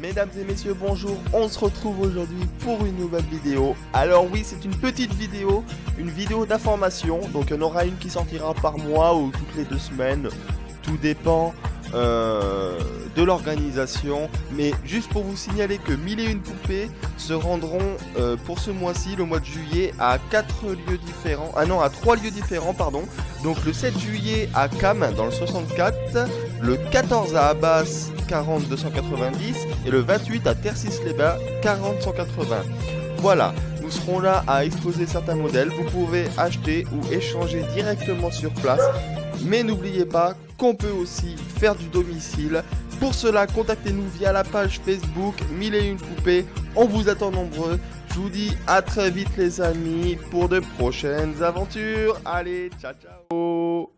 Mesdames et messieurs, bonjour, on se retrouve aujourd'hui pour une nouvelle vidéo. Alors oui, c'est une petite vidéo, une vidéo d'information, donc il y en aura une qui sortira par mois ou toutes les deux semaines, tout dépend euh, de l'organisation. Mais juste pour vous signaler que 1001 poupées se rendront euh, pour ce mois-ci, le mois de juillet, à 4 lieux différents, ah non, à 3 lieux différents, pardon. Donc le 7 juillet à Cam dans le 64, le 14 à Abbas 40 290 et le 28 à Tercis-les-Bains 40 180. Voilà, nous serons là à exposer certains modèles, vous pouvez acheter ou échanger directement sur place, mais n'oubliez pas qu'on peut aussi faire du domicile. Pour cela, contactez-nous via la page Facebook 1001 poupées, on vous attend nombreux. Je vous dis à très vite les amis pour de prochaines aventures. Allez, ciao ciao